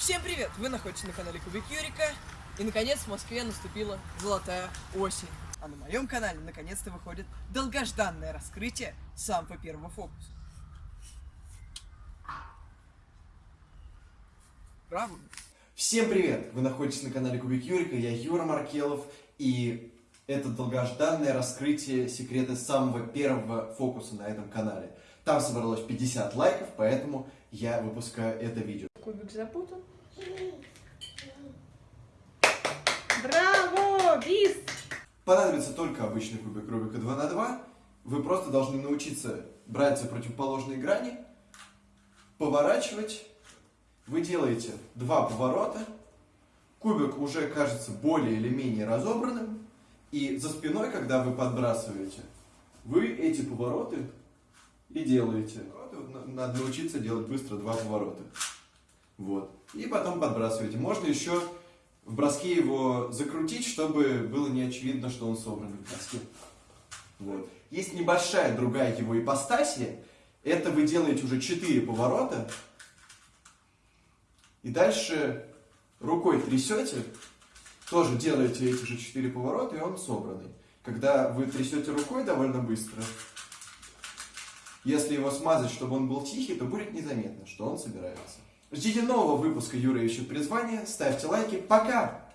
Всем привет! Вы находитесь на канале Кубик Юрика. И наконец в Москве наступила золотая осень. А на моем канале наконец-то выходит долгожданное раскрытие самого первого фокуса. Браво! Всем привет! Вы находитесь на канале Кубик Юрика, я Юра Маркелов, и это долгожданное раскрытие секрета самого первого фокуса на этом канале. Там собралось 50 лайков, поэтому я выпускаю это видео. Кубик запутан. Браво! Бис! Понадобится только обычный кубик Рубика 2 на 2. Вы просто должны научиться брать за противоположные грани, поворачивать. Вы делаете два поворота. Кубик уже кажется более или менее разобранным. И за спиной, когда вы подбрасываете, вы эти повороты и делаете. Надо научиться делать быстро два поворота. Вот. И потом подбрасываете. Можно еще в броске его закрутить, чтобы было не очевидно, что он собран в броске. Вот. Есть небольшая другая его ипостасия. Это вы делаете уже 4 поворота. И дальше рукой трясете. Тоже делаете эти же 4 поворота, и он собранный. Когда вы трясете рукой довольно быстро, если его смазать, чтобы он был тихий, то будет незаметно, что он собирается. Ждите нового выпуска Юра ищет призвание, ставьте лайки, пока!